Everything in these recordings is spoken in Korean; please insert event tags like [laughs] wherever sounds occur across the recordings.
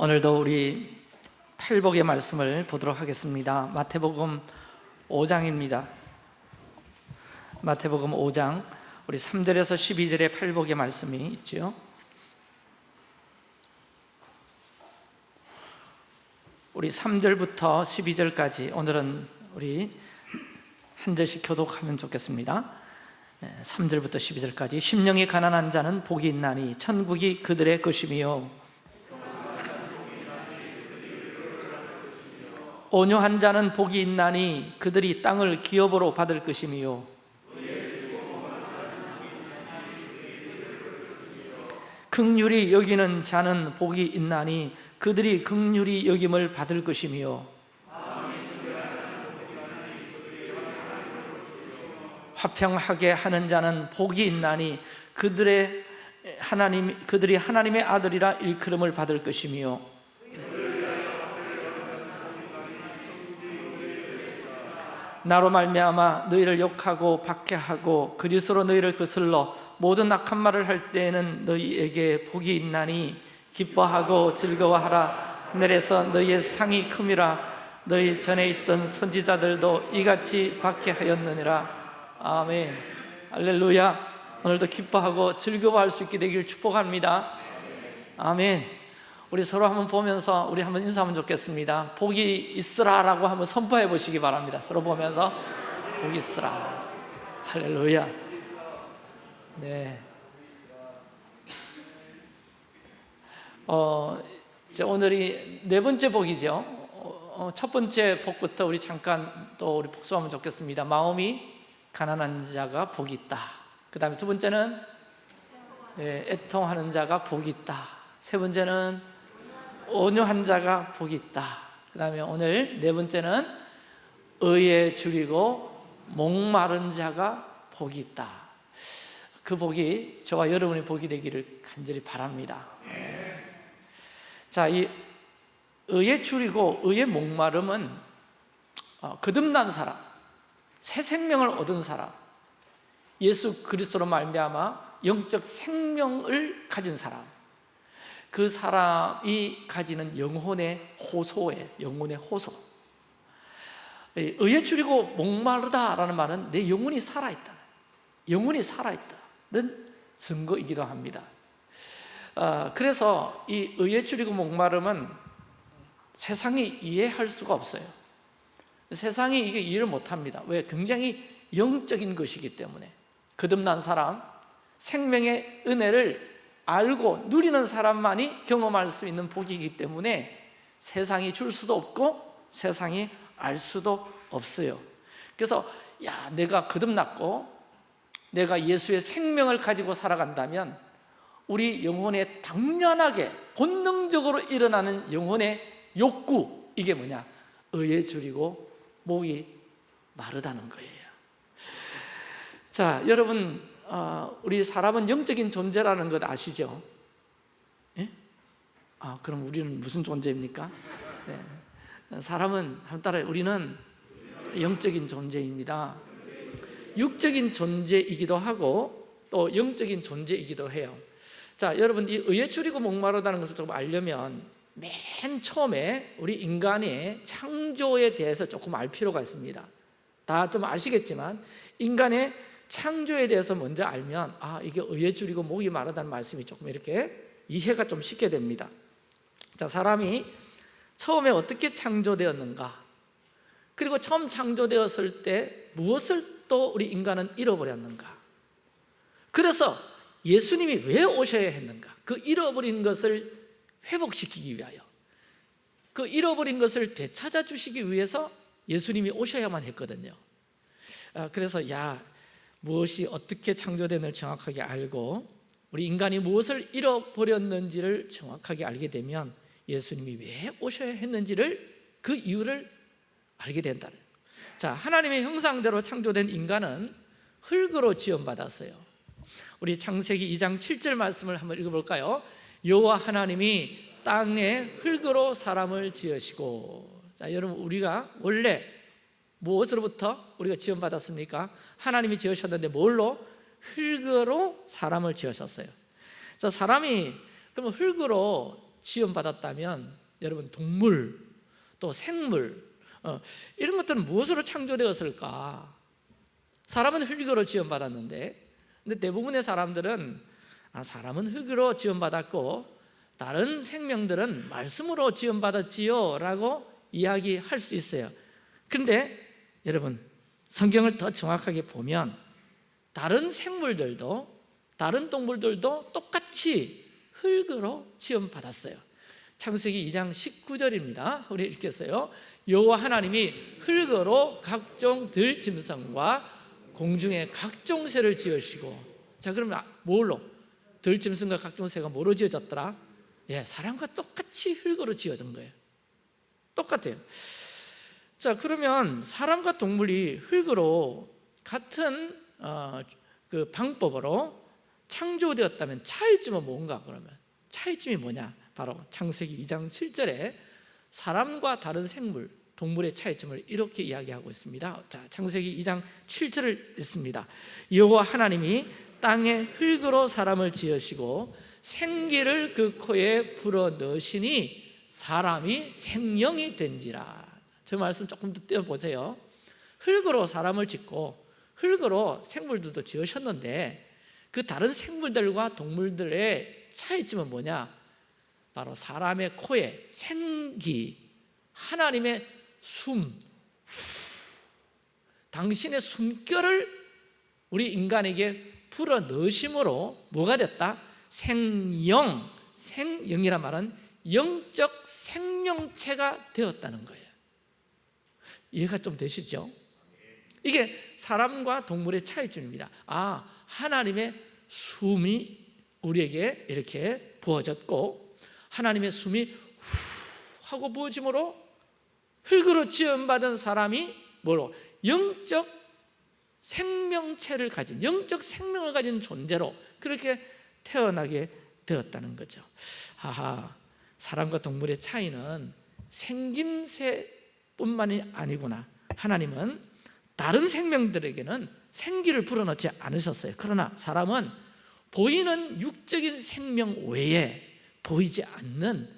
오늘도 우리 팔복의 말씀을 보도록 하겠습니다. 마태복음 5장입니다. 마태복음 5장 우리 3절에서 12절에 팔복의 말씀이 있죠. 우리 3절부터 12절까지 오늘은 우리 한 절씩 교독하면 좋겠습니다. 3절부터 12절까지. 심령이 가난한 자는 복이 있나니 천국이 그들의 것이며 온유한 자는 복이 있나니 그들이 땅을 기업으로 받을 것이며 극률이 여기는 자는 복이 있나니 그들이 극률이 여김을 받을 것이며 화평하게 하는 자는 복이 있나니 그들의 하나님 그들이 하나님의 아들이라 일컬음을 받을 것이며 나로 말미암아 너희를 욕하고 박해하고 그리스로 너희를 거슬러 모든 악한 말을 할 때에는 너희에게 복이 있나니 기뻐하고 즐거워하라. 하늘에서 너희의 상이 큼이라. 너희 전에 있던 선지자들도 이같이 박해하였느니라. 아멘. 할렐루야. 오늘도 기뻐하고 즐거워할 수 있게 되길 축복합니다. 아멘 우리 서로 한번 보면서 우리 한번 인사하면 좋겠습니다. 복이 있으라 라고 한번 선포해 보시기 바랍니다. 서로 보면서 복이 있으라. 할렐루야. 네. 어, 이제 오늘이 네 번째 복이죠. 어, 첫 번째 복부터 우리 잠깐 또 우리 복수하면 좋겠습니다. 마음이 가난한 자가 복이 있다. 그 다음에 두 번째는 예, 애통하는 자가 복이 있다. 세 번째는 온유한 자가 복이 있다. 그 다음에 오늘 네 번째는 의에 줄이고 목마른 자가 복이 있다. 그 복이 저와 여러분의 복이 되기를 간절히 바랍니다. 자, 이 의에 줄이고 의에 목마름은 어, 거듭난 사람 새 생명을 얻은 사람 예수 그리스도로 말미암아 영적 생명을 가진 사람 그 사람이 가지는 영혼의 호소에 영혼의 호소. 의에 줄이고 목마르다라는 말은 내 영혼이 살아있다. 영혼이 살아있다는 증거이기도 합니다. 어, 그래서 이 의에 줄이고 목마름은 세상이 이해할 수가 없어요. 세상이 이게 이해를 못합니다. 왜? 굉장히 영적인 것이기 때문에. 거듭난 사람 생명의 은혜를 알고 누리는 사람만이 경험할 수 있는 복이기 때문에 세상이 줄 수도 없고 세상이 알 수도 없어요 그래서 야 내가 거듭났고 내가 예수의 생명을 가지고 살아간다면 우리 영혼에 당연하게 본능적으로 일어나는 영혼의 욕구 이게 뭐냐? 의에 줄이고 목이 마르다는 거예요 자 여러분 어, 우리 사람은 영적인 존재라는 것 아시죠? 예? 아, 그럼 우리는 무슨 존재입니까? 네. 사람은 따라 우리는 영적인 존재입니다. 육적인 존재이기도 하고 또 영적인 존재이기도 해요. 자, 여러분 이 의에 줄이고 목마르다는 것을 조금 알려면 맨 처음에 우리 인간의 창조에 대해서 조금 알 필요가 있습니다. 다 좀 아시겠지만 인간의 창조에 대해서 먼저 알면 아 이게 의에 줄이고 목이 마르다는 말씀이 조금 이렇게 이해가 좀 쉽게 됩니다. 자 사람이 처음에 어떻게 창조되었는가? 그리고 처음 창조되었을 때 무엇을 또 우리 인간은 잃어버렸는가? 그래서 예수님이 왜 오셔야 했는가? 그 잃어버린 것을 회복시키기 위하여 그 잃어버린 것을 되찾아 주시기 위해서 예수님이 오셔야만 했거든요. 아, 그래서 야 무엇이 어떻게 창조된을 정확하게 알고 우리 인간이 무엇을 잃어버렸는지를 정확하게 알게 되면 예수님이 왜 오셔야 했는지를 그 이유를 알게 된다 자 하나님의 형상대로 창조된 인간은 흙으로 지원받았어요 우리 창세기 2장 7절 말씀을 한번 읽어볼까요? 여호와 하나님이 땅에 흙으로 사람을 지으시고 자 여러분 우리가 원래 무엇으로부터 우리가 지원받았습니까? 하나님이 지으셨는데 뭘로? 흙으로 사람을 지으셨어요 자, 사람이 그러면 흙으로 지원받았다면 여러분 동물 또 생물 어, 이런 것들은 무엇으로 창조되었을까? 사람은 흙으로 지원받았는데 근데 대부분의 사람들은 아, 사람은 흙으로 지원받았고 다른 생명들은 말씀으로 지원받았지요 라고 이야기할 수 있어요 근데 여러분 성경을 더 정확하게 보면 다른 생물들도 다른 동물들도 똑같이 흙으로 지원받았어요. 창세기 2장 19절입니다. 우리 읽겠어요? 여호와 하나님이 흙으로 각종 들짐승과 공중의 각종 새를 지으시고 자 그러면 뭘로? 들짐승과 각종 새가 뭐로 지어졌더라? 예, 사람과 똑같이 흙으로 지어진 거예요. 똑같아요 자 그러면 사람과 동물이 흙으로 같은 어, 그 방법으로 창조되었다면 차이점은 뭔가 그러면? 차이점이 뭐냐? 바로 창세기 2장 7절에 사람과 다른 생물 동물의 차이점을 이렇게 이야기하고 있습니다. 자 창세기 2장 7절을 읽습니다. 여호와 하나님이 땅에 흙으로 사람을 지으시고 생기를 그 코에 불어 넣으시니 사람이 생명이 된지라 저 말씀 조금 더 떼어보세요 흙으로 사람을 짓고 흙으로 생물들도 지으셨는데 그 다른 생물들과 동물들의 차이점은 뭐냐? 바로 사람의 코에 생기 하나님의 숨 당신의 숨결을 우리 인간에게 불어 넣으심으로 뭐가 됐다? 생영, 생영이란 말은 영적 생명체가 되었다는 거예요 이해가 좀 되시죠? 이게 사람과 동물의 차이점입니다 아, 하나님의 숨이 우리에게 이렇게 부어졌고 하나님의 숨이 후 하고 부어짐으로 흙으로 지원받은 사람이 뭐로? 영적 생명체를 가진 영적 생명을 가진 존재로 그렇게 태어나게 되었다는 거죠 하하 사람과 동물의 차이는 생김새 뿐만이 아니구나. 하나님은 다른 생명들에게는 생기를 불어넣지 않으셨어요. 그러나 사람은 보이는 육적인 생명 외에 보이지 않는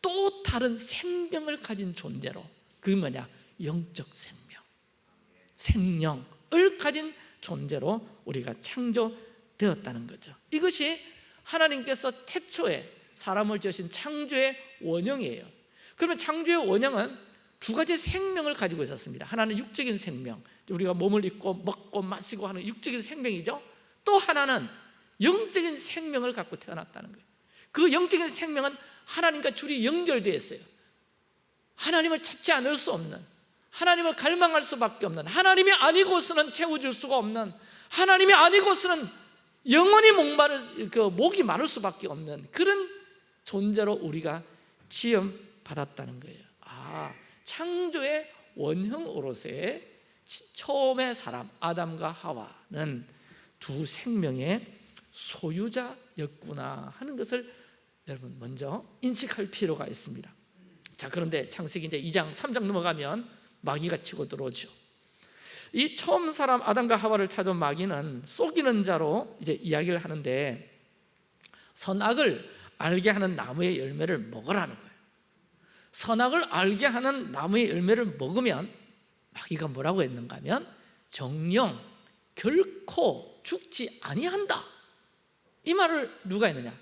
또 다른 생명을 가진 존재로 그게 뭐냐? 영적 생명. 생명을 가진 존재로 우리가 창조되었다는 거죠. 이것이 하나님께서 태초에 사람을 지으신 창조의 원형이에요. 그러면 창조의 원형은 두 가지 생명을 가지고 있었습니다. 하나는 육적인 생명. 우리가 몸을 입고 먹고 마시고 하는 육적인 생명이죠. 또 하나는 영적인 생명을 갖고 태어났다는 거예요. 그 영적인 생명은 하나님과 줄이 연결되어 있어요. 하나님을 찾지 않을 수 없는 하나님을 갈망할 수밖에 없는 하나님이 아니고서는 채워줄 수가 없는 하나님이 아니고서는 영원히 목마를 그 목이 마를 수밖에 없는 그런 존재로 우리가 지음 받았다는 거예요. 아 창조의 원형 오롯의 처음의 사람 아담과 하와는 두 생명의 소유자였구나 하는 것을 여러분 먼저 인식할 필요가 있습니다. 자 그런데 창세기 이제 2장 3장 넘어가면 마귀가 치고 들어오죠. 이 처음 사람 아담과 하와를 찾은 마귀는 속이는 자로 이제 이야기를 하는데 선악을 알게 하는 나무의 열매를 먹으라는 거예요. 선악을 알게 하는 나무의 열매를 먹으면 마귀가 뭐라고 했는가 하면 정령 결코 죽지 아니한다. 이 말을 누가 했느냐?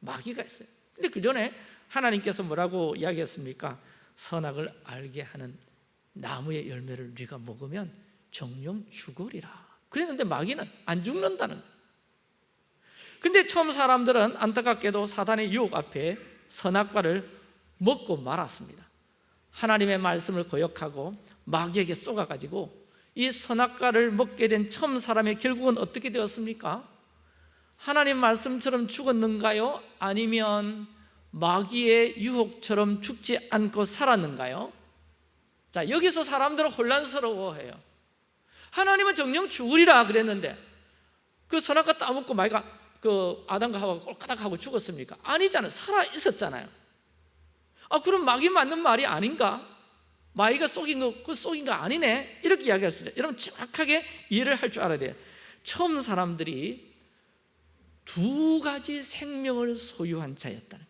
마귀가 했어요. 근데 그 전에 하나님께서 뭐라고 이야기했습니까? 선악을 알게 하는 나무의 열매를 네가 먹으면 정령 죽으리라. 그랬는데 마귀는 안 죽는다는 거예요. 근데 처음 사람들은 안타깝게도 사단의 유혹 앞에 선악과를 먹고 말았습니다 하나님의 말씀을 거역하고 마귀에게 쏘아가지고 이 선악과를 먹게 된 처음 사람의 결국은 어떻게 되었습니까? 하나님 말씀처럼 죽었는가요? 아니면 마귀의 유혹처럼 죽지 않고 살았는가요? 자 여기서 사람들은 혼란스러워해요 하나님은 정령 죽으리라 그랬는데 그 선악과 따먹고 마귀가 그 아담과 하와가 꼴까닥하고 죽었습니까? 아니잖아요 살아 있었잖아요 아 그럼 마귀 맞는 말이 아닌가? 마귀가 속인 거, 그 속인 거 아니네? 이렇게 이야기할 수 있어요. 여러분 정확하게 이해를 할 줄 알아야 돼요. 처음 사람들이 두 가지 생명을 소유한 자였다는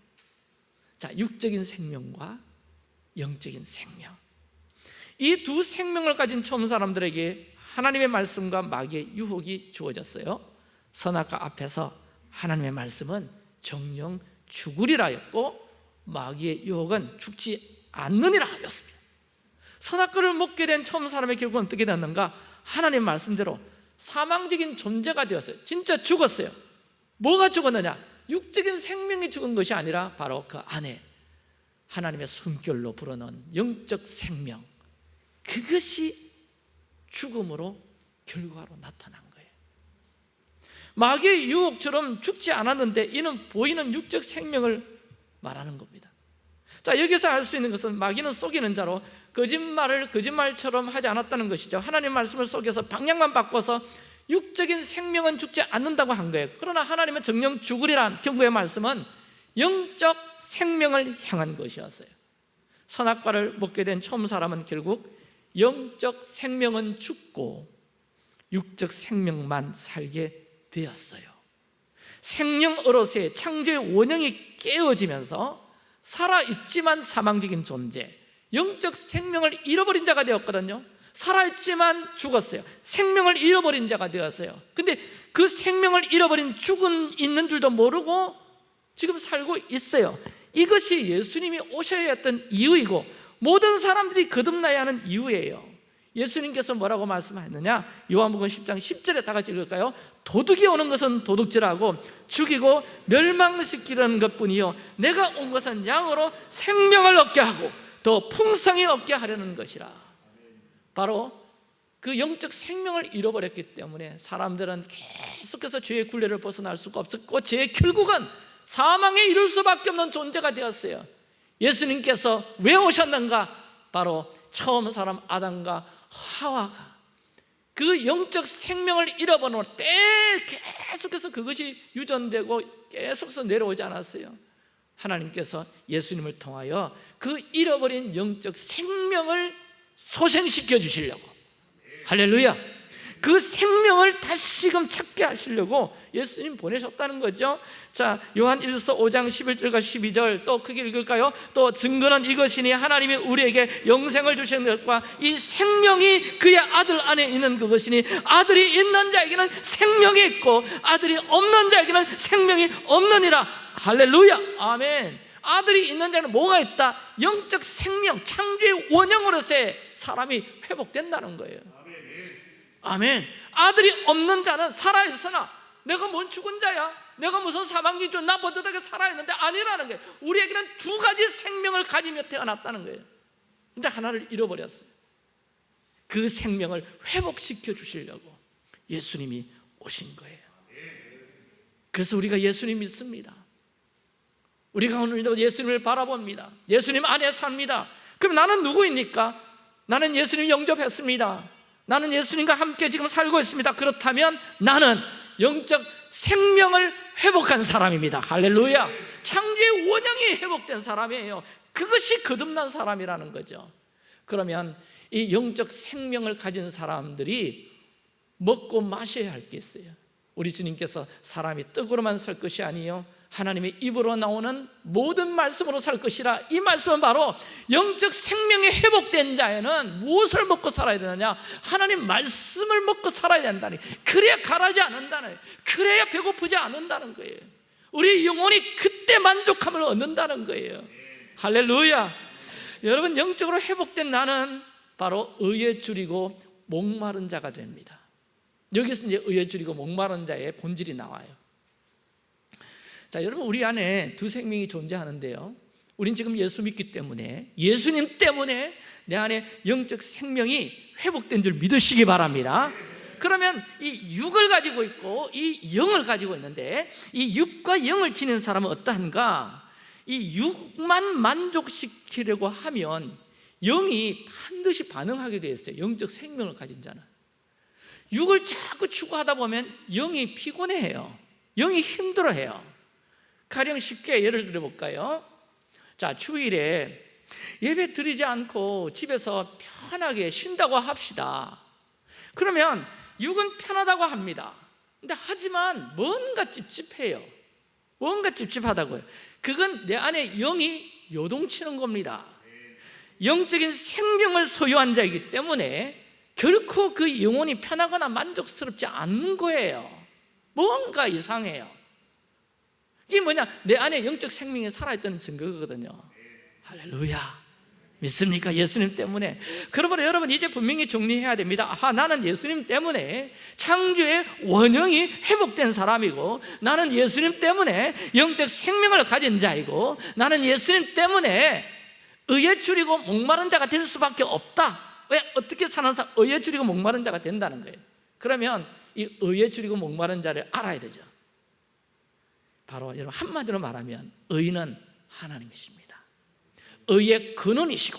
자, 육적인 생명과 영적인 생명. 이 두 생명을 가진 처음 사람들에게 하나님의 말씀과 마귀의 유혹이 주어졌어요. 선악과 앞에서 하나님의 말씀은 정령 죽으리라 였고 마귀의 유혹은 죽지 않느니라 였습니다. 선악과를 먹게 된 처음 사람의 결국은 어떻게 됐는가? 하나님 말씀대로 사망적인 존재가 되었어요. 진짜 죽었어요. 뭐가 죽었느냐? 육적인 생명이 죽은 것이 아니라 바로 그 안에 하나님의 숨결로 불어넣은 영적 생명. 그것이 죽음으로 결과로 나타난 거예요. 마귀의 유혹처럼 죽지 않았는데 이는 보이는 육적 생명을 말하는 겁니다. 자 여기서 알 수 있는 것은 마귀는 속이는 자로 거짓말을 거짓말처럼 하지 않았다는 것이죠. 하나님 말씀을 속여서 방향만 바꿔서 육적인 생명은 죽지 않는다고 한 거예요. 그러나 하나님은 정령 죽으리란 경고의 말씀은 영적 생명을 향한 것이었어요. 선악과를 먹게 된 처음 사람은 결국 영적 생명은 죽고 육적 생명만 살게 되었어요. 생명 어로서의 창조의 원형이 깨어지면서 살아있지만 사망적인 존재 영적 생명을 잃어버린 자가 되었거든요. 살아있지만 죽었어요. 생명을 잃어버린 자가 되었어요. 근데 그 생명을 잃어버린 죽은 있는 줄도 모르고 지금 살고 있어요. 이것이 예수님이 오셔야 했던 이유이고 모든 사람들이 거듭나야 하는 이유예요 예수님께서 뭐라고 말씀하셨느냐 요한복음 10장 10절에 다 같이 읽을까요? 도둑이 오는 것은 도둑질하고 죽이고 멸망시키려는 것뿐이요 내가 온 것은 양으로 생명을 얻게 하고 더 풍성히 얻게 하려는 것이라 바로 그 영적 생명을 잃어버렸기 때문에 사람들은 계속해서 죄의 굴레를 벗어날 수가 없었고 죄의 결국은 사망에 이를 수밖에 없는 존재가 되었어요 예수님께서 왜 오셨는가? 바로 처음 사람 아담과 하와가 그 영적 생명을 잃어버린 때 계속해서 그것이 유전되고 계속해서 내려오지 않았어요. 하나님께서 예수님을 통하여 그 잃어버린 영적 생명을 소생시켜 주시려고. 할렐루야 그 생명을 다시금 찾게 하시려고 예수님 보내셨다는 거죠. 자 요한 1서 5장 11절과 12절 또 크게 읽을까요? 또 증거는 이것이니 하나님이 우리에게 영생을 주신 것과 이 생명이 그의 아들 안에 있는 그것이니 아들이 있는 자에게는 생명이 있고 아들이 없는 자에게는 생명이 없느니라. 할렐루야. 아멘. 아들이 있는 자는 뭐가 있다? 영적 생명, 창조의 원형으로서의 사람이 회복된다는 거예요 아멘. 아들이 없는 자는 살아있으나 내가 뭔 죽은 자야? 내가 무슨 사망기준 나 버듯하게 살아있는데 아니라는 거예요. 우리에게는 두 가지 생명을 가지며 태어났다는 거예요. 근데 하나를 잃어버렸어요. 그 생명을 회복시켜 주시려고 예수님이 오신 거예요. 그래서 우리가 예수님 믿습니다. 우리가 오늘도 예수님을 바라봅니다. 예수님 안에 삽니다. 그럼 나는 누구입니까? 나는 예수님 영접했습니다 나는 예수님과 함께 지금 살고 있습니다. 그렇다면 나는 영적 생명을 회복한 사람입니다. 할렐루야. 창조의 원형이 회복된 사람이에요. 그것이 거듭난 사람이라는 거죠. 그러면 이 영적 생명을 가진 사람들이 먹고 마셔야 할 게 있어요. 우리 주님께서 사람이 떡으로만 살 것이 아니요 하나님의 입으로 나오는 모든 말씀으로 살 것이라. 이 말씀은 바로 영적 생명이 회복된 자에는 무엇을 먹고 살아야 되느냐? 하나님 말씀을 먹고 살아야 된다니. 그래야 가라지 않는다는 그래야 배고프지 않는다는 거예요. 우리 영혼이 그때 만족함을 얻는다는 거예요. 할렐루야. 여러분 영적으로 회복된 나는 바로 의에 줄이고 목마른 자가 됩니다. 여기서 이제 의에 줄이고 목마른 자의 본질이 나와요 자, 여러분 우리 안에 두 생명이 존재하는데요. 우린 지금 예수 믿기 때문에 예수님 때문에 내 안에 영적 생명이 회복된 줄 믿으시기 바랍니다. 그러면 이 육을 가지고 있고 이 영을 가지고 있는데 이 육과 영을 지닌 사람은 어떠한가? 이 육만 만족시키려고 하면 영이 반드시 반응하게 되어 있어요. 영적 생명을 가진 자는. 육을 자꾸 추구하다 보면 영이 피곤해해요. 영이 힘들어해요. 가령 쉽게 예를 들어볼까요? 자, 주일에 예배 드리지 않고 집에서 편하게 쉰다고 합시다. 그러면 육은 편하다고 합니다. 근데 하지만 뭔가 찝찝해요. 뭔가 찝찝하다고요. 그건 내 안에 영이 요동치는 겁니다 영적인 생명을 소유한 자이기 때문에 결코 그 영혼이 편하거나 만족스럽지 않는 거예요 뭔가 이상해요 이게 뭐냐? 내 안에 영적 생명이 살아있다는 증거거든요. 할렐루야. 믿습니까? 예수님 때문에. 그러므로 여러분 이제 분명히 정리해야 됩니다. 아, 나는 예수님 때문에 창조의 원형이 회복된 사람이고 나는 예수님 때문에 영적 생명을 가진 자이고 나는 예수님 때문에 의에 줄이고 목마른 자가 될 수밖에 없다. 왜? 어떻게 사는 사람 의에 줄이고 목마른 자가 된다는 거예요. 그러면 이 의에 줄이고 목마른 자를 알아야 되죠 바로 여러분 한마디로 말하면 의는 하나님이십니다. 의의 근원이시고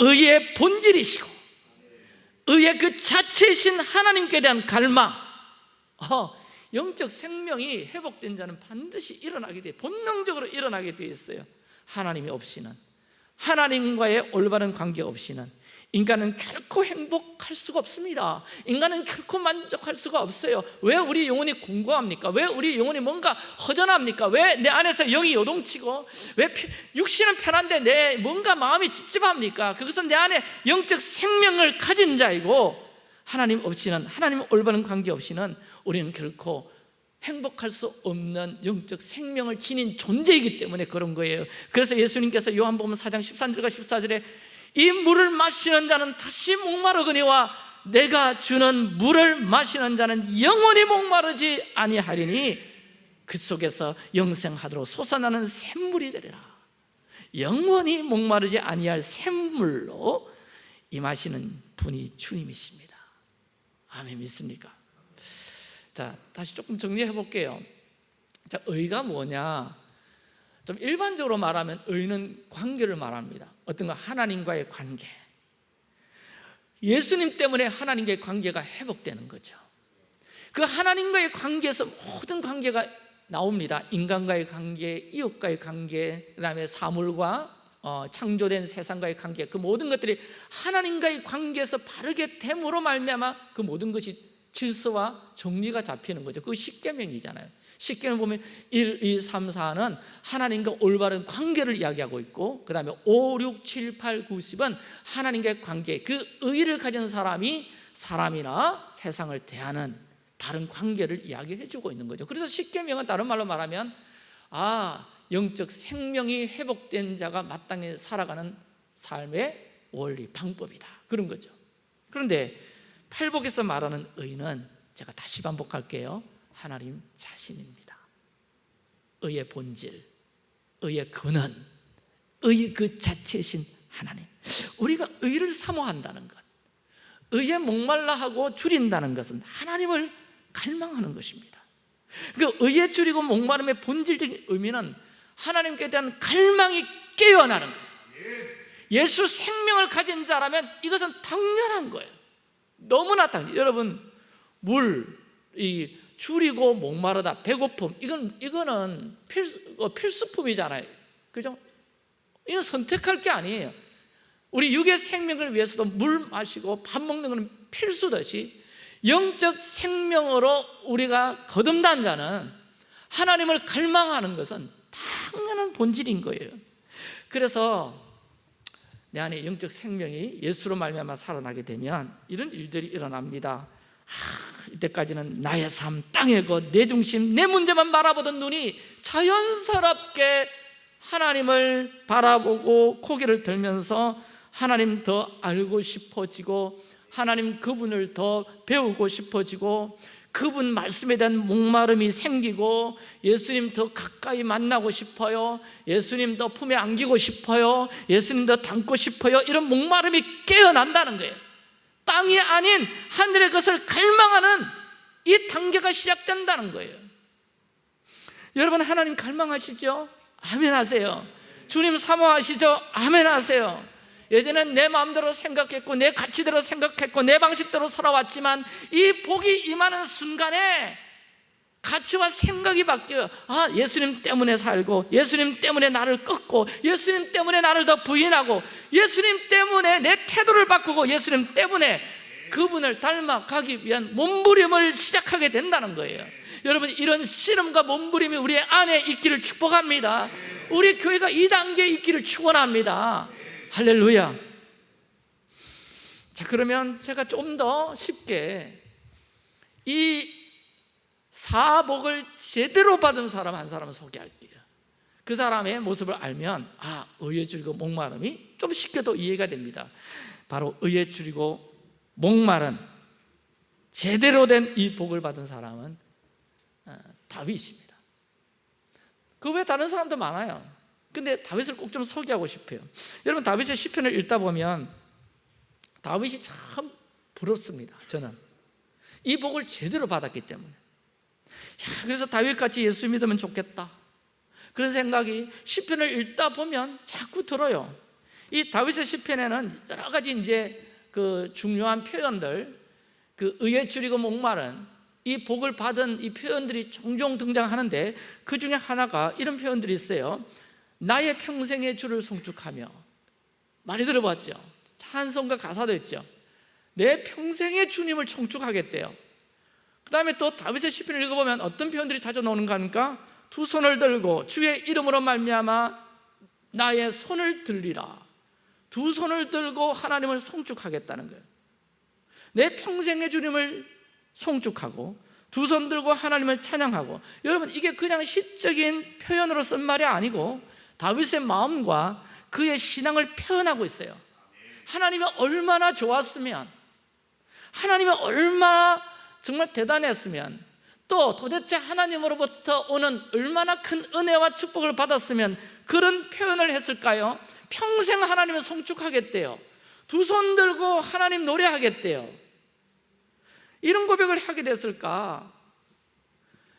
의의 본질이시고 의의 그 자체이신 하나님께 대한 갈망 어, 영적 생명이 회복된 자는 반드시 일어나게 돼 본능적으로 일어나게 되어 있어요. 하나님이 없이는 하나님과의 올바른 관계 없이는 인간은 결코 행복할 수가 없습니다 인간은 결코 만족할 수가 없어요 왜 우리 영혼이 공고합니까? 왜 우리 영혼이 뭔가 허전합니까? 왜 내 안에서 영이 요동치고 왜 육신은 편한데 내 뭔가 마음이 찝찝합니까? 그것은 내 안에 영적 생명을 가진 자이고 하나님 없이는 하나님 올바른 관계 없이는 우리는 결코 행복할 수 없는 영적 생명을 지닌 존재이기 때문에 그런 거예요 그래서 예수님께서 요한복음 4장 13절과 14절에 이 물을 마시는 자는 다시 목마르거니와 내가 주는 물을 마시는 자는 영원히 목마르지 아니하리니 그 속에서 영생하도록 솟아나는 샘물이 되리라. 영원히 목마르지 아니할 샘물로 임하시는 분이 주님이십니다. 아멘 믿습니까? 자 다시 조금 정리해 볼게요. 자 의가 뭐냐? 좀 일반적으로 말하면 의는 관계를 말합니다 어떤 거 하나님과의 관계. 예수님 때문에 하나님과의 관계가 회복되는 거죠. 그 하나님과의 관계에서 모든 관계가 나옵니다. 인간과의 관계, 이웃과의 관계, 그 다음에 사물과 어, 창조된 세상과의 관계. 그 모든 것들이 하나님과의 관계에서 바르게 됨으로 말미암아 그 모든 것이 질서와 정리가 잡히는 거죠. 그 십계명이잖아요 십계명 보면 1, 2, 3, 4는 하나님과 올바른 관계를 이야기하고 있고 그 다음에 5, 6, 7, 8, 9, 10은 하나님과의 관계 그 의를 가진 사람이 사람이나 세상을 대하는 다른 관계를 이야기해 주고 있는 거죠. 그래서 십계명은 다른 말로 말하면 아 영적 생명이 회복된 자가 마땅히 살아가는 삶의 원리, 방법이다. 그런 거죠. 그런데 팔복에서 말하는 의는 제가 다시 반복할게요 하나님 자신입니다. 의의 본질, 의의 근원, 의 그 자체이신 하나님. 우리가 의를 사모한다는 것 의에 목말라 하고 줄인다는 것은 하나님을 갈망하는 것입니다. 그 의에 줄이고 목마름의 본질적인 의미는 하나님께 대한 갈망이 깨어나는 거예요. 예수 생명을 가진 자라면 이것은 당연한 거예요. 너무나 당연 여러분 물, 이 줄이고 목마르다 배고픔. 이건 이거는 필수, 어, 필수품이잖아요. 그죠? 이건 선택할 게 아니에요. 우리 육의 생명을 위해서도 물 마시고 밥 먹는 것은 필수듯이 영적 생명으로 우리가 거듭난 자는 하나님을 갈망하는 것은 당연한 본질인 거예요. 그래서 내 안에 영적 생명이 예수로 말미암아 살아나게 되면 이런 일들이 일어납니다 하, 이때까지는 나의 삶, 땅의 것, 내 중심, 내 문제만 바라보던 눈이 자연스럽게 하나님을 바라보고 고개를 들면서 하나님 더 알고 싶어지고 하나님 그분을 더 배우고 싶어지고 그분 말씀에 대한 목마름이 생기고 예수님 더 가까이 만나고 싶어요. 예수님 더 품에 안기고 싶어요. 예수님 더 닮고 싶어요. 이런 목마름이 깨어난다는 거예요 땅이 아닌 하늘의 것을 갈망하는 이 단계가 시작된다는 거예요 여러분 하나님 갈망하시죠? 아멘 하세요 주님 사모하시죠? 아멘 하세요 예전엔 내 마음대로 생각했고 내 가치대로 생각했고 내 방식대로 살아왔지만 이 복이 임하는 순간에 가치와 생각이 바뀌어요. 아 예수님 때문에 살고 예수님 때문에 나를 꺾고 예수님 때문에 나를 더 부인하고 예수님 때문에 내 태도를 바꾸고 예수님 때문에 그분을 닮아가기 위한 몸부림을 시작하게 된다는 거예요. 여러분 이런 씨름과 몸부림이 우리 안에 있기를 축복합니다. 우리 교회가 이 단계에 있기를 축원합니다. 할렐루야. 자 그러면 제가 좀 더 쉽게 이 사복을 제대로 받은 사람 한 사람을 소개할게요. 그 사람의 모습을 알면 아 의에 줄이고 목마름이 좀 쉽게 더 이해가 됩니다. 바로 의에 줄이고 목마른 제대로 된 이 복을 받은 사람은 어, 다윗입니다. 그 외에 다른 사람도 많아요. 근데 다윗을 꼭 좀 소개하고 싶어요. 여러분 다윗의 시편을 읽다 보면 다윗이 참 부럽습니다 저는. 이 복을 제대로 받았기 때문에. 야, 그래서 다윗같이 예수 믿으면 좋겠다. 그런 생각이 시편을 읽다 보면 자꾸 들어요. 이 다윗의 시편에는 여러 가지 이제 그 중요한 표현들 그 의에 줄이고 목마른 이 복을 받은 이 표현들이 종종 등장하는데 그 중에 하나가 이런 표현들이 있어요. 나의 평생의 주를 송축하며. 많이 들어봤죠? 찬송가 가사도 있죠? 내 평생의 주님을 청축하겠대요 그 다음에 또 다윗의 시편을 읽어보면 어떤 표현들이 자주 나오는가 하니까? 두 손을 들고 주의 이름으로 말미암아 나의 손을 들리라. 두 손을 들고 하나님을 송축하겠다는 거예요. 내 평생의 주님을 송축하고 두 손 들고 하나님을 찬양하고 여러분 이게 그냥 시적인 표현으로 쓴 말이 아니고 다윗의 마음과 그의 신앙을 표현하고 있어요. 하나님이 얼마나 좋았으면 하나님이 얼마나 정말 대단했으면 또 도대체 하나님으로부터 오는 얼마나 큰 은혜와 축복을 받았으면 그런 표현을 했을까요? 평생 하나님을 송축하겠대요 두 손 들고 하나님 노래하겠대요 이런 고백을 하게 됐을까?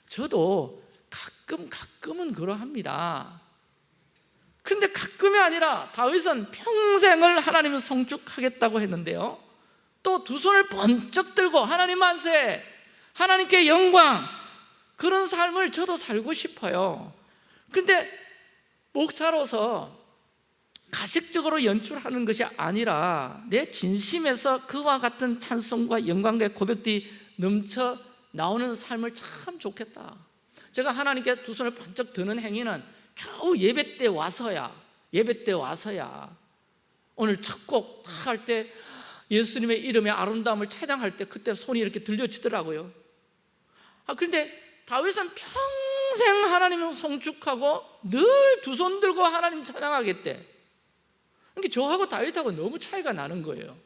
저도 가끔 가끔은 그러합니다 근데 가끔이 아니라 다윗은 평생을 하나님을 성축하겠다고 했는데요 또 두 손을 번쩍 들고 하나님 만세 하나님께 영광 그런 삶을 저도 살고 싶어요. 근데 목사로서 가식적으로 연출하는 것이 아니라 내 진심에서 그와 같은 찬송과 영광과 고백들이 넘쳐 나오는 삶을 참 좋겠다. 제가 하나님께 두 손을 번쩍 드는 행위는 겨우 예배 때 와서야 예배 때 와서야 오늘 첫 곡 할 때 예수님의 이름의 아름다움을 찬양할 때 그때 손이 이렇게 들려지더라고요. 아 그런데 다윗은 평생 하나님을 송축하고 늘 두 손 들고 하나님 찬양하겠대. 그러니까 저하고 다윗하고 너무 차이가 나는 거예요.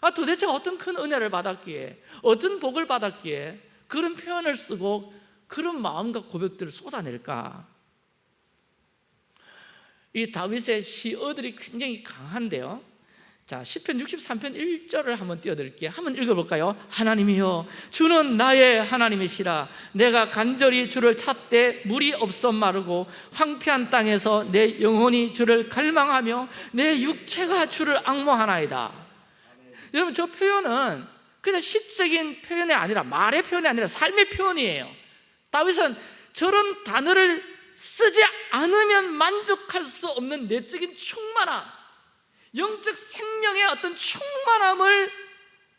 아 도대체 어떤 큰 은혜를 받았기에 어떤 복을 받았기에 그런 표현을 쓰고 그런 마음과 고백들을 쏟아낼까? 이 다윗의 시어들이 굉장히 강한데요 자, 10편 63편 1절을 한번 띄워드릴게요. 한번 읽어볼까요? 하나님이여 주는 나의 하나님이시라. 내가 간절히 주를 찾되 물이 없어 마르고 황폐한 땅에서 내 영혼이 주를 갈망하며 내 육체가 주를 악모하나이다. 여러분 저 표현은 그냥 시적인 표현이 아니라 말의 표현이 아니라 삶의 표현이에요. 다윗은 저런 단어를 쓰지 않으면 만족할 수 없는 내적인 충만함 영적 생명의 어떤 충만함을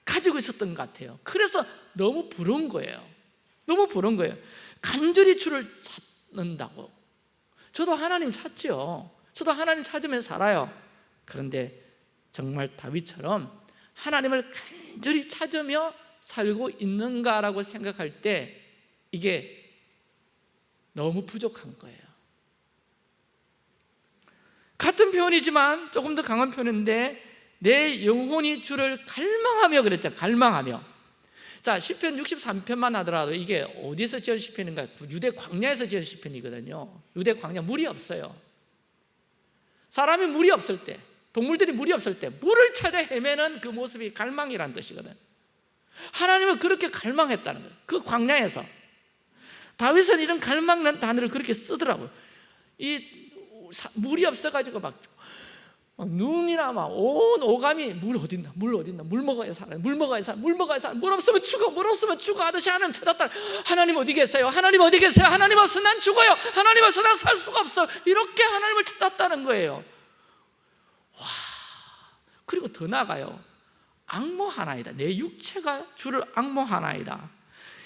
가지고 있었던 것 같아요. 그래서 너무 부러운 거예요. 너무 부러운 거예요. 간절히 주를 찾는다고. 저도 하나님 찾죠. 저도 하나님 찾으면 살아요. 그런데 정말 다윗처럼 하나님을 간절히 찾으며 살고 있는가라고 생각할 때 이게 너무 부족한 거예요 같은 표현이지만 조금 더 강한 표현인데 내 영혼이 주를 갈망하며 그랬죠. 갈망하며. 자 시편 63편만 하더라도 이게 어디서 지은 시편인가? 유대 광야에서 지은 시편이거든요. 유대 광야 물이 없어요. 사람이 물이 없을 때 동물들이 물이 없을 때 물을 찾아 헤매는 그 모습이 갈망이란 뜻이거든. 하나님은 그렇게 갈망했다는 거예요. 그 광야에서. 다윗은 이런 갈망이라는 단어를 그렇게 쓰더라고요. 이 물이 없어가지고 막, 막 눈이나 막 온 오감이 물 어딨나 물 어딨나 물 먹어야 살아 물 먹어야 살아 물 먹어야 살아 물 없으면 죽어 물 없으면 죽어. 하듯이 하나님 찾았다. 하나님 어디 계세요? 하나님 어디 계세요? 하나님 없으면 난 죽어요. 하나님 없으면 난 살 수가 없어. 이렇게 하나님을 찾았다는 거예요. 와 그리고 더 나아가요. 악모하나이다. 내 육체가 주를 악모하나이다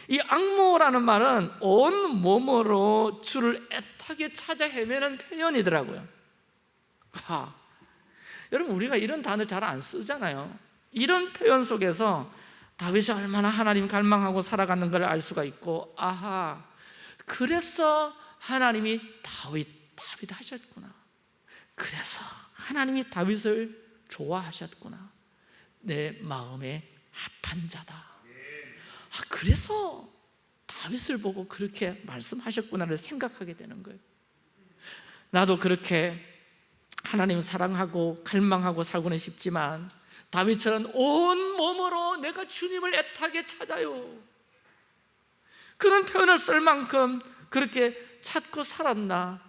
이 악모라는 말은 온 몸으로 주를 애타게 찾아 헤매는 표현이더라고요. 하, 여러분 우리가 이런 단어 잘 안 쓰잖아요. 이런 표현 속에서 다윗이 얼마나 하나님 갈망하고 살아가는 걸 알 수가 있고 아하 그래서 하나님이 다윗 다윗 하셨구나. 그래서 하나님이 다윗을 좋아하셨구나. 내 마음에 합한 자다 아, 그래서 다윗을 보고 그렇게 말씀하셨구나를 생각하게 되는 거예요. 나도 그렇게 하나님 사랑하고 갈망하고 살고는 싶지만 다윗처럼 온 몸으로 내가 주님을 애타게 찾아요. 그런 표현을 쓸 만큼 그렇게 찾고 살았나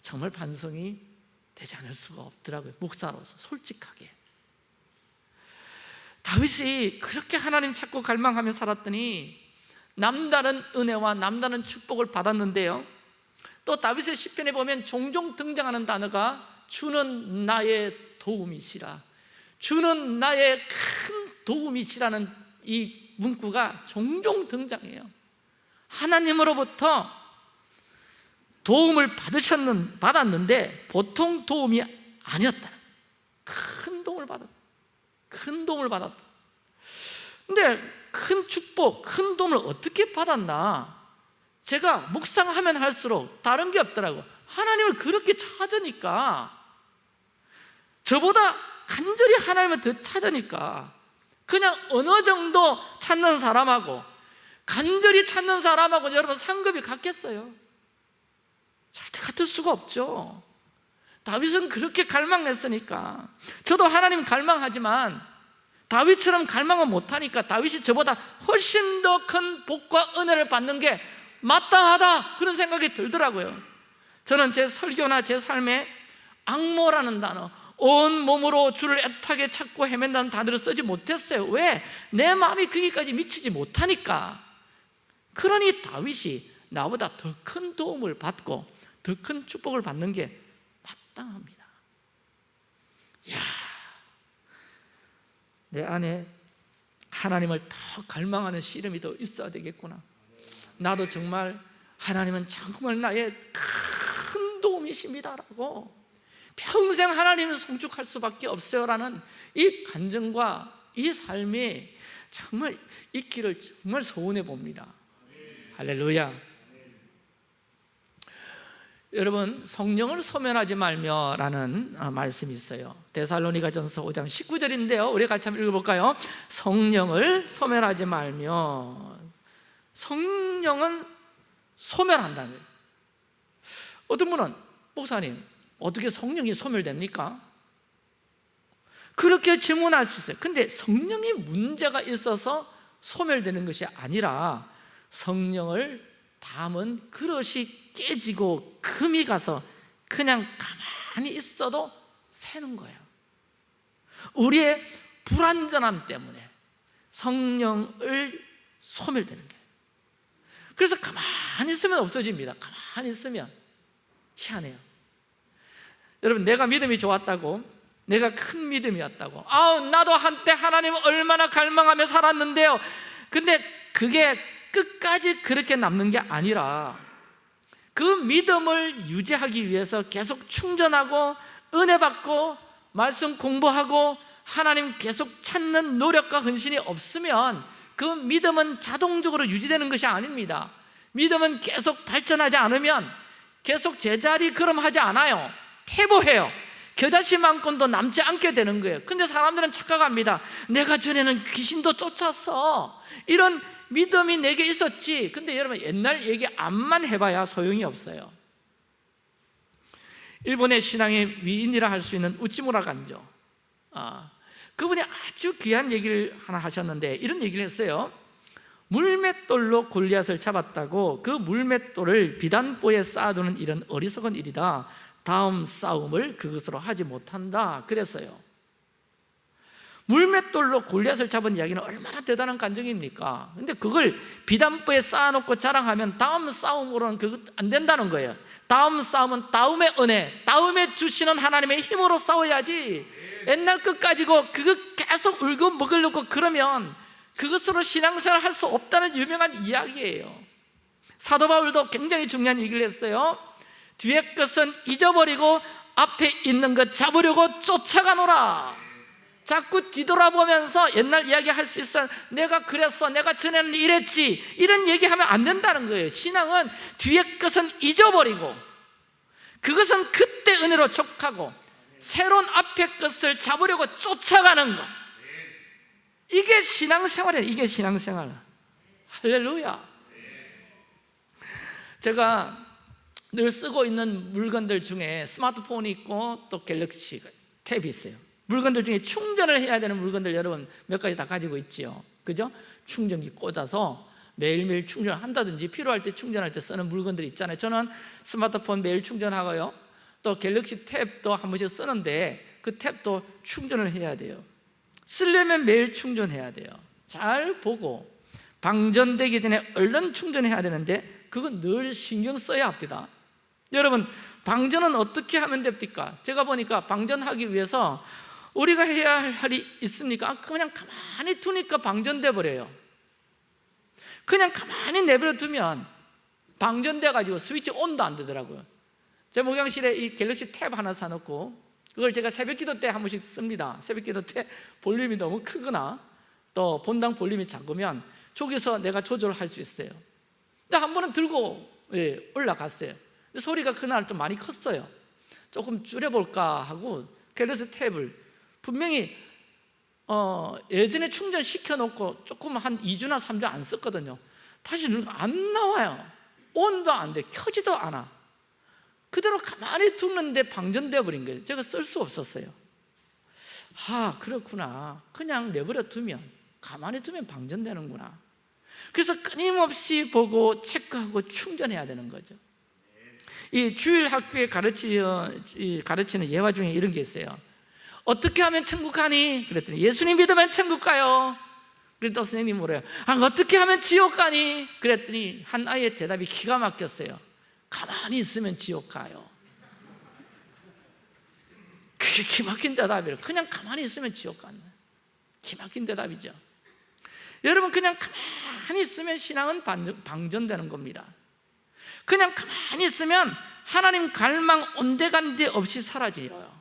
정말 반성이 되지 않을 수가 없더라고요 목사로서 솔직하게 다윗이 그렇게 하나님 찾고 갈망하며 살았더니 남다른 은혜와 남다른 축복을 받았는데요. 또 다윗의 시편에 보면 종종 등장하는 단어가 주는 나의 도움이시라. 주는 나의 큰 도움이시라는 이 문구가 종종 등장해요. 하나님으로부터 도움을 받으셨는, 받았는데 보통 도움이 아니었다. 큰 도움을 받았다 큰 도움을 받았다. 근데 큰 축복, 큰 도움을 어떻게 받았나? 제가 묵상하면 할수록 다른 게 없더라고. 하나님을 그렇게 찾으니까. 저보다 간절히 하나님을 더 찾으니까. 그냥 어느 정도 찾는 사람하고 간절히 찾는 사람하고 여러분 상급이 같겠어요? 절대 같을 수가 없죠 다윗은 그렇게 갈망했으니까. 저도 하나님 갈망하지만 다윗처럼 갈망은 못하니까 다윗이 저보다 훨씬 더 큰 복과 은혜를 받는 게 마땅하다 그런 생각이 들더라고요. 저는 제 설교나 제 삶에 악모라는 단어 온 몸으로 주를 애타게 찾고 헤맨다는 단어를 쓰지 못했어요. 왜? 내 마음이 거기까지 미치지 못하니까. 그러니 다윗이 나보다 더 큰 도움을 받고 더 큰 축복을 받는 게 마땅합니다. 이야, 내 안에 하나님을 더 갈망하는 씨름이 더 있어야 되겠구나. 나도 정말 하나님은 정말 나의 큰 도움이십니다라고 평생 하나님을 성축할 수밖에 없어요라는 이 간증과 이 삶이 정말 있기를 정말 소원해 봅니다. 할렐루야 여러분 성령을 소멸하지 말며라는 어, 말씀이 있어요. 데살로니가 전서 5장 19절인데요. 우리 같이 한번 읽어볼까요? 성령을 소멸하지 말며. 성령은 소멸한다는 거예요. 어떤 분은 목사님 어떻게 성령이 소멸됩니까? 그렇게 질문할 수 있어요. 근데 성령이 문제가 있어서 소멸되는 것이 아니라 성령을 담은 그릇이 깨지고 금이 가서 그냥 가만히 있어도 새는 거예요. 우리의 불완전함 때문에 성령을 소멸되는 거예요. 그래서 가만히 있으면 없어집니다. 가만히 있으면 희한해요. 여러분 내가 믿음이 좋았다고 내가 큰 믿음이었다고 아우 나도 한때 하나님 얼마나 갈망하며 살았는데요. 근데 그게 끝까지 그렇게 남는 게 아니라 그 믿음을 유지하기 위해서 계속 충전하고 은혜 받고 말씀 공부하고 하나님 계속 찾는 노력과 헌신이 없으면 그 믿음은 자동적으로 유지되는 것이 아닙니다. 믿음은 계속 발전하지 않으면 계속 제자리 걸음하지 않아요. 퇴보해요. 겨자씨만큼도 남지 않게 되는 거예요. 근데 사람들은 착각합니다. 내가 전에는 귀신도 쫓았어. 이런 믿음이 내게 있었지. 근데 여러분 옛날 얘기 암만 해봐야 소용이 없어요. 일본의 신앙의 위인이라 할 수 있는 우찌무라 간조. 아, 그분이 아주 귀한 얘기를 하나 하셨는데 이런 얘기를 했어요. 물맷돌로 골리앗을 잡았다고 그 물맷돌을 비단보에 쌓아두는 일은 어리석은 일이다. 다음 싸움을 그것으로 하지 못한다. 그랬어요 물맷돌로 골리앗을 잡은 이야기는 얼마나 대단한 간증입니까? 근데 그걸 비단보에 쌓아놓고 자랑하면 다음 싸움으로는 그거 안 된다는 거예요. 다음 싸움은 다음의 은혜, 다음에 주시는 하나님의 힘으로 싸워야지. 옛날 끝 가지고 그거 계속 울고 먹으려고 그러면 그것으로 신앙생활 할 수 없다는 유명한 이야기예요. 사도 바울도 굉장히 중요한 얘기를 했어요. 뒤에 것은 잊어버리고 앞에 있는 것 잡으려고 쫓아가노라 자꾸 뒤돌아보면서 옛날 이야기 할 수 있어. 내가 그랬어 내가 전에는 이랬지. 이런 얘기하면 안 된다는 거예요. 신앙은 뒤에 것은 잊어버리고 그것은 그때 은혜로 족하고 새로운 앞에 것을 잡으려고 쫓아가는 것. 이게 신앙생활이에요. 이게 신앙생활. 할렐루야. 제가 늘 쓰고 있는 물건들 중에 스마트폰이 있고 또 갤럭시 탭이 있어요 물건들 중에 충전을 해야 되는 물건들 여러분 몇 가지 다 가지고 있지요. 그죠? 충전기 꽂아서 매일매일 충전을 한다든지 필요할 때 충전할 때 쓰는 물건들이 있잖아요. 저는 스마트폰 매일 충전하고요. 또 갤럭시 탭도 한 번씩 쓰는데 그 탭도 충전을 해야 돼요. 쓰려면 매일 충전해야 돼요. 잘 보고 방전되기 전에 얼른 충전해야 되는데 그건 늘 신경 써야 합니다. 여러분 방전은 어떻게 하면 됩니까? 제가 보니까 방전하기 위해서 우리가 해야 할 일이 있습니까? 아, 그냥 가만히 두니까 방전돼 버려요. 그냥 가만히 내버려 두면 방전돼 가지고 스위치 온도 안 되더라고요. 제 목욕실에 이 갤럭시 탭 하나 사놓고 그걸 제가 새벽 기도 때 한 번씩 씁니다. 새벽 기도 때 [laughs] 볼륨이 너무 크거나 또 본당 볼륨이 작으면 저기서 내가 조절할 수 있어요. 근데 한 번은 들고 예, 올라갔어요. 소리가 그날 좀 많이 컸어요. 조금 줄여볼까 하고 갤럭시 탭을 분명히 어, 예전에 충전시켜 놓고 조금 한 2주나 3주 안 썼거든요. 다시 안 나와요. 온도 안 돼, 켜지도 않아. 그대로 가만히 두는데 방전되어 버린 거예요. 제가 쓸 수 없었어요. 아 그렇구나. 그냥 내버려 두면 가만히 두면 방전되는구나. 그래서 끊임없이 보고 체크하고 충전해야 되는 거죠. 이 주일 학교에 가르치는 예화 중에 이런 게 있어요 어떻게 하면 천국 가니? 그랬더니 예수님 믿으면 천국 가요. 그랬더니 또 선생님이 뭐래요? 아, 어떻게 하면 지옥 가니? 그랬더니 한 아이의 대답이 기가 막혔어요. 가만히 있으면 지옥 가요. 그게 기막힌 대답이에요. 그냥 가만히 있으면 지옥 간다 기막힌 대답이죠. 여러분 그냥 가만히 있으면 신앙은 방전되는 겁니다. 그냥 가만히 있으면 하나님 갈망 온데간데 없이 사라져요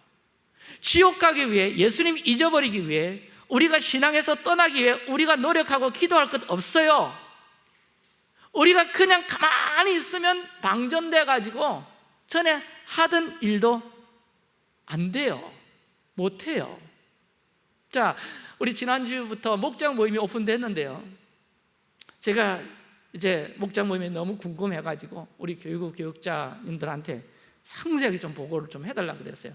지옥 가기 위해 예수님 잊어버리기 위해 우리가 신앙에서 떠나기 위해 우리가 노력하고 기도할 것 없어요. 우리가 그냥 가만히 있으면 방전돼 가지고 전에 하던 일도 안 돼요. 못해요. 자 우리 지난주부터 목장 모임이 오픈됐는데요. 제가 이제 목장 모임이 너무 궁금해가지고 우리 교육부 교육자님들한테 상세하게 좀 보고를 좀 해달라 그랬어요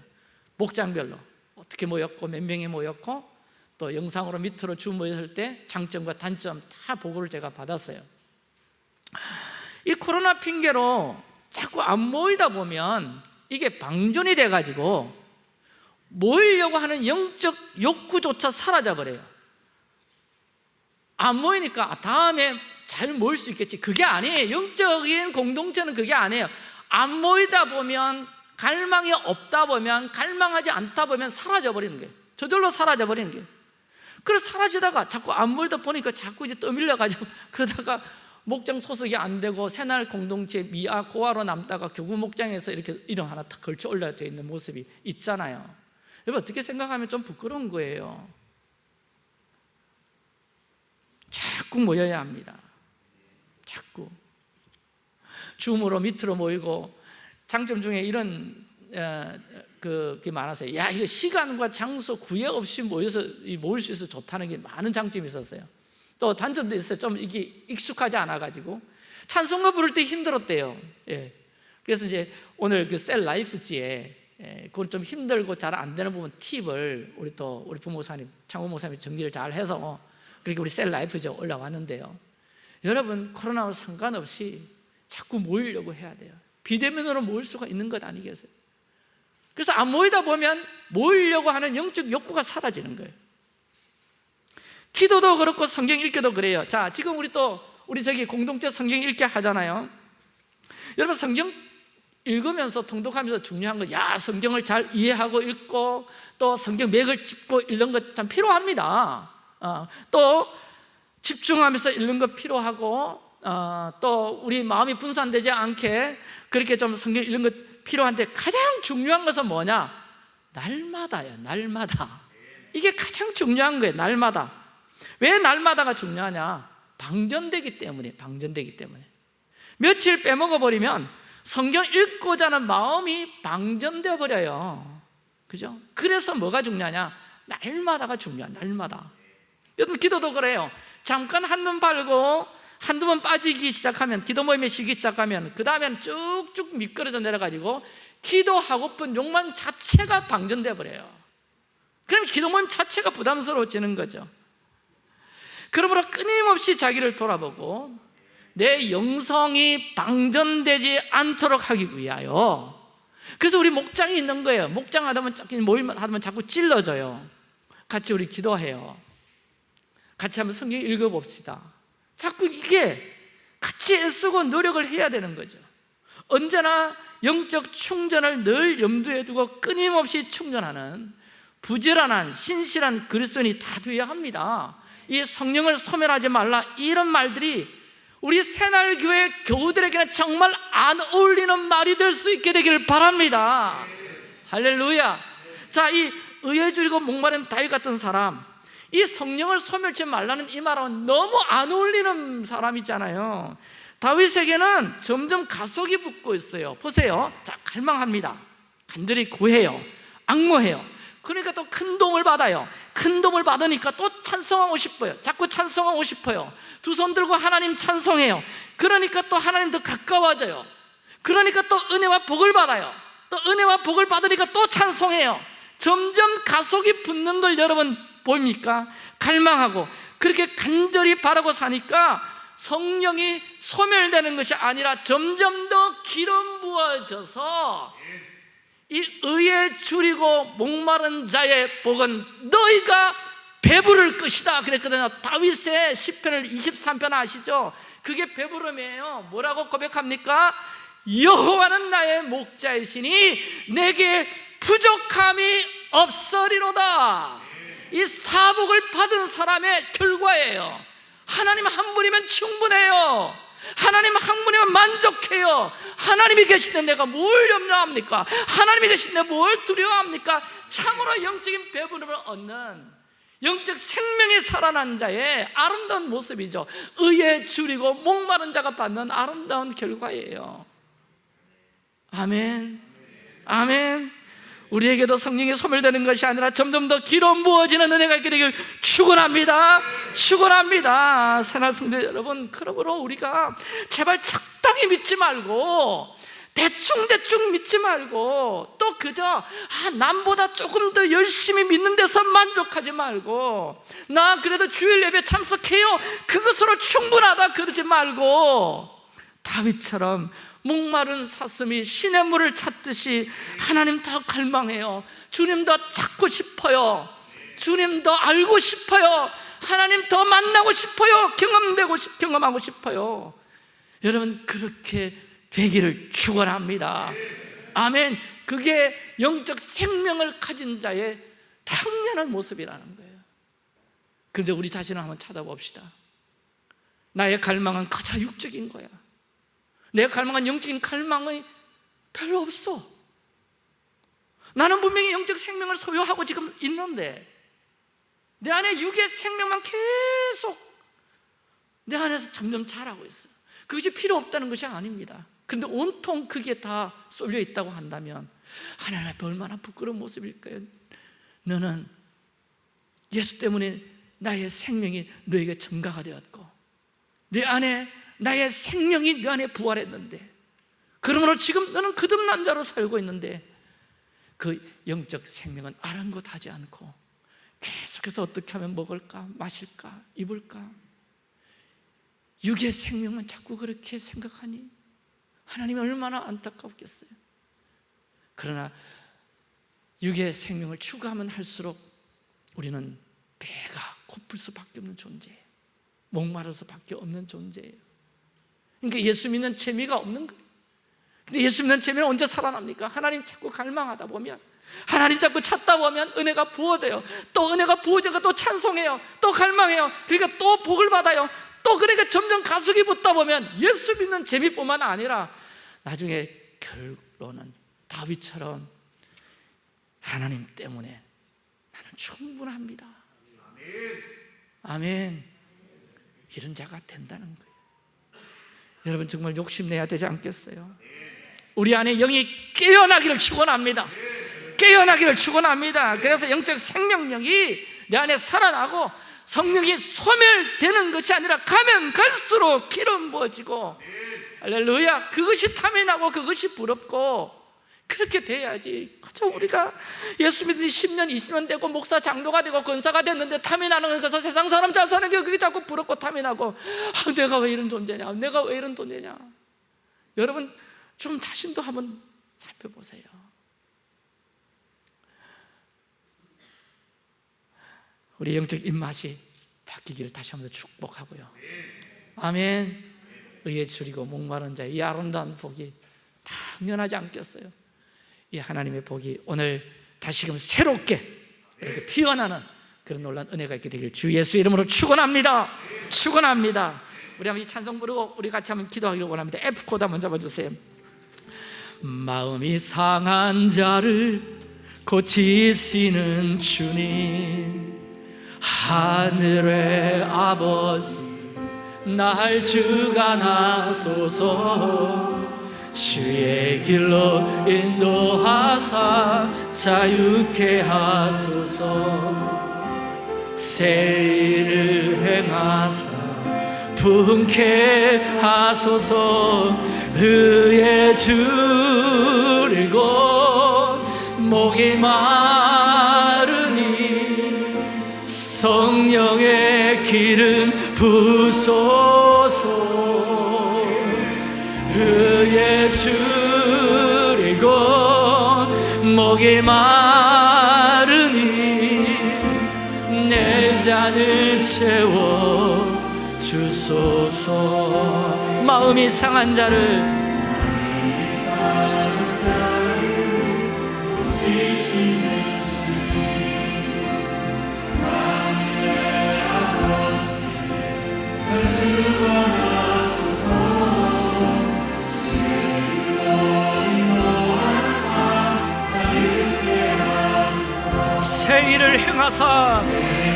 목장별로 어떻게 모였고 몇 명이 모였고 또 영상으로 밑으로 주 모였을 때 장점과 단점 다 보고를 제가 받았어요. 이 코로나 핑계로 자꾸 안 모이다 보면 이게 방전이 돼가지고 모이려고 하는 영적 욕구조차 사라져버려요. 안 모이니까 다음에 잘 모일 수 있겠지. 그게 아니에요. 영적인 공동체는 그게 아니에요. 안 모이다 보면 갈망이 없다 보면 갈망하지 않다 보면 사라져버리는 거예요. 저절로 사라져버리는 거예요. 그래서 사라지다가 자꾸 안 모이다 보니까 자꾸 이제 떠밀려가지고 [laughs] 그러다가 목장 소속이 안 되고 새날 공동체 미아 고아로 남다가 교구 목장에서 이렇게 이름 하나 탁 걸쳐 올려져 있는 모습이 있잖아요. 여러분 어떻게 생각하면 좀 부끄러운 거예요? 자꾸 모여야 합니다. 자꾸. 줌으로 밑으로 모이고 장점 중에 이런 어, 그, 게 많았어요. 야 이거 시간과 장소 구애 없이 모여서 모일 수 있어서 좋다는 게 많은 장점이 있었어요. 또 단점도 있어요. 좀 이게 익숙하지 않아 가지고. 찬송가 부를 때 힘들었대요. 예. 그래서 이제 오늘 그 cell life지에 예, 그건 좀 힘들고 잘 안 되는 부분 팁을 우리 또 우리 부목사님 창호 목사님 정리를 잘 해서 그렇게 우리 cell life지에 올라왔는데요. 여러분 코로나와 상관없이 자꾸 모이려고 해야 돼요 비대면으로 모일 수가 있는 것 아니겠어요? 그래서 안 모이다 보면 모이려고 하는 영적 욕구가 사라지는 거예요 기도도 그렇고 성경 읽기도 그래요 자 지금 우리 또 우리 저기 공동체 성경 읽기 하잖아요 여러분 성경 읽으면서 통독하면서 중요한 거, 야 성경을 잘 이해하고 읽고 또 성경 맥을 짚고 읽는 것 참 필요합니다. 어, 또 집중하면서 읽는 거 필요하고 어, 또 우리 마음이 분산되지 않게 그렇게 좀 성경 읽는 것 필요한데 가장 중요한 것은 뭐냐? 날마다요, 날마다. 이게 가장 중요한 거예요, 날마다. 왜 날마다가 중요하냐? 방전되기 때문에, 방전되기 때문에. 며칠 빼먹어 버리면 성경 읽고자 하는 마음이 방전되어 버려요. 그죠? 그래서 뭐가 중요하냐? 날마다가 중요한 날마다. 여러분 기도도 그래요. 잠깐 한눈 팔고 한두 번 빠지기 시작하면 기도 모임에 쉬기 시작하면 그 다음에는 쭉쭉 미끄러져 내려가지고 기도하고픈 욕망 자체가 방전돼 버려요. 그럼 기도 모임 자체가 부담스러워지는 거죠. 그러므로 끊임없이 자기를 돌아보고 내 영성이 방전되지 않도록 하기 위하여 그래서 우리 목장이 있는 거예요 목장 하다 보면 모임 하다 보면 자꾸 찔러져요 같이 우리 기도해요 같이 한번 성경 읽어봅시다 자꾸 이게 같이 애쓰고 노력을 해야 되는 거죠. 언제나 영적 충전을 늘 염두에 두고 끊임없이 충전하는 부지런한 신실한 그리스도인이 다 되어야 합니다. 이 성령을 소멸하지 말라. 이런 말들이 우리 새날교회 교우들에게는 정말 안 어울리는 말이 될 수 있게 되길 바랍니다. 할렐루야. 자, 이 의에 줄이고 목마른 다윗 같은 사람 이 성령을 소멸치 말라는 이 말은 너무 안 어울리는 사람이잖아요. 다윗에게는 점점 가속이 붙고 있어요. 보세요. 자, 갈망합니다. 간절히 구해요. 악모해요. 그러니까 또 큰 도움을 받아요. 큰 도움을 받으니까 또 찬송하고 싶어요. 자꾸 찬송하고 싶어요. 두 손 들고 하나님 찬송해요. 그러니까 또 하나님 더 가까워져요. 그러니까 또 은혜와 복을 받아요. 또 은혜와 복을 받으니까 또 찬송해요. 점점 가속이 붙는 걸 여러분 보입니까? 갈망하고 그렇게 간절히 바라고 사니까 성령이 소멸되는 것이 아니라 점점 더 기름 부어져서 이 의에 줄이고 목마른 자의 복은 너희가 배부를 것이다 그랬거든요 다윗의 10편을 23편 아시죠? 그게 배부름이에요 뭐라고 고백합니까? 여호와는 나의 목자이시니 내게 부족함이 없으리로다 이 사복을 받은 사람의 결과예요. 하나님 한 분이면 충분해요. 하나님 한 분이면 만족해요. 하나님이 계신데 내가 뭘 염려합니까? 하나님이 계신데 뭘 두려워합니까? 참으로 영적인 배부름을 얻는 영적 생명이 살아난 자의 아름다운 모습이죠. 의에 줄이고 목마른 자가 받는 아름다운 결과예요. 아멘. 아멘 우리에게도 성령이 소멸되는 것이 아니라 점점 더 기름 부어지는 은혜가 있게 되길 축원합니다. 축원합니다. 새날 성도 여러분, 그러므로 우리가 제발 적당히 믿지 말고 대충대충 믿지 말고 또 그저 아, 남보다 조금 더 열심히 믿는 데서 만족하지 말고 나 그래도 주일 예배 참석해요 그것으로 충분하다 그러지 말고 다윗처럼 목마른 사슴이 신의 물을 찾듯이 하나님 더 갈망해요. 주님 더 찾고 싶어요. 주님 더 알고 싶어요. 하나님 더 만나고 싶어요. 경험되고 싶, 경험하고 싶어요. 여러분 그렇게 되기를 축원합니다. 아멘. 그게 영적 생명을 가진 자의 당연한 모습이라는 거예요. 그런데 우리 자신을 한번 찾아봅시다. 나의 갈망은 가장 육적인 거야 내가 갈망한 영적인 갈망이 별로 없어. 나는 분명히 영적 생명을 소유하고 지금 있는데 내 안에 육의 생명만 계속 내 안에서 점점 자라고 있어요 그것이 필요 없다는 것이 아닙니다. 그런데 온통 그게 다 쏠려 있다고 한다면 하나님 앞에 얼마나 부끄러운 모습일까요? 너는 예수 때문에 나의 생명이 너에게 증가가 되었고 내 안에 나의 생명이 내 안에 부활했는데 그러므로 지금 너는 거듭난 자로 살고 있는데 그 영적 생명은 아랑곳하지 않고 계속해서 어떻게 하면 먹을까, 마실까, 입을까? 육의 생명은 자꾸 그렇게 생각하니 하나님이 얼마나 안타깝겠어요. 그러나 육의 생명을 추구하면 할수록 우리는 배가 고플 수밖에 없는 존재예요. 목마르서 밖에 없는 존재예요 그러니까 예수 믿는 재미가 없는 거예요. 근데 예수 믿는 재미는 언제 살아납니까? 하나님 자꾸 갈망하다 보면 하나님 자꾸 찾다 보면 은혜가 부어져요. 또 은혜가 부어져가 또 찬송해요. 또 갈망해요. 그러니까 또 복을 받아요. 또 그러니까 점점 가속이 붙다 보면 예수 믿는 재미뿐만 아니라 나중에 결론은 다윗처럼 하나님 때문에 나는 충분합니다. 아멘. 이런 자가 된다는 거예요 여러분 정말 욕심내야 되지 않겠어요? 우리 안에 영이 깨어나기를 축원합니다 깨어나기를 축원합니다 그래서 영적 생명력이 내 안에 살아나고 성령이 소멸되는 것이 아니라 가면 갈수록 기름 부어지고 할렐루야 그것이 탐이 나고 그것이 부럽고 그렇게 돼야지. 그저 우리가 예수 믿은 지 10년 20년 되고 목사 장로가 되고 권사가 됐는데 탐이 나는 것에서 세상 사람 잘 사는 게 그게 자꾸 부럽고 탐이 나고. 아, 내가 왜 이런 존재냐? 내가 왜 이런 존재냐? 여러분 좀 자신도 한번 살펴보세요. 우리 영적 입맛이 바뀌기를 다시 한번 축복하고요. 아멘. 의에 줄이고 목마른 자의 이 아름다운 복이 당연하지 않겠어요 이 하나님의 복이 오늘 다시금 새롭게 이렇게 피어나는 그런 놀란 은혜가 있게 되길 주 예수 이름으로 축원합니다. 축원합니다. 우리 한번 이 찬송 부르고 우리 같이 한번 기도하기를 원합니다. F 코드 한번 잡아주세요. 마음이 상한 자를 고치시는 주님 하늘의 아버지 날 주관하소서 주의 길로 인도하사 자유케 하소서. 새 일을 행하사 분케 하소서. 의에 줄이고 목이 마르니 성령의 기름 부소 줄이고 목이 마르니 내 잔을 채워 주소서. 마음이 상한 자를 새일 을 행하사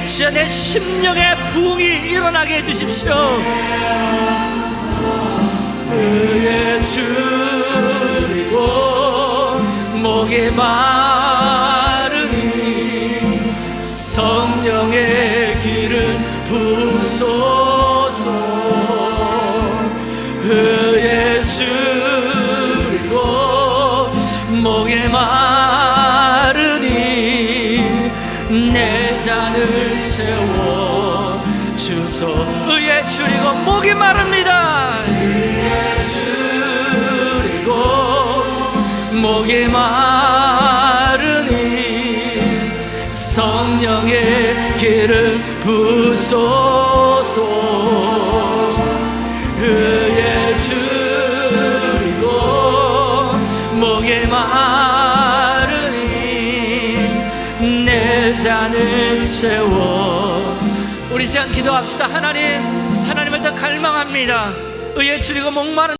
진짜 내 심령의 부흥이 일어나게 해주십시오. 의에 줄이고 목이 마 마르니 성령의 길을 부소서. 의에 줄이고 목이 마르니 내 잔을 채워. 우리 시간 기도합시다. 하나님 하나님을 더 갈망합니다. 의에 줄이고 목마른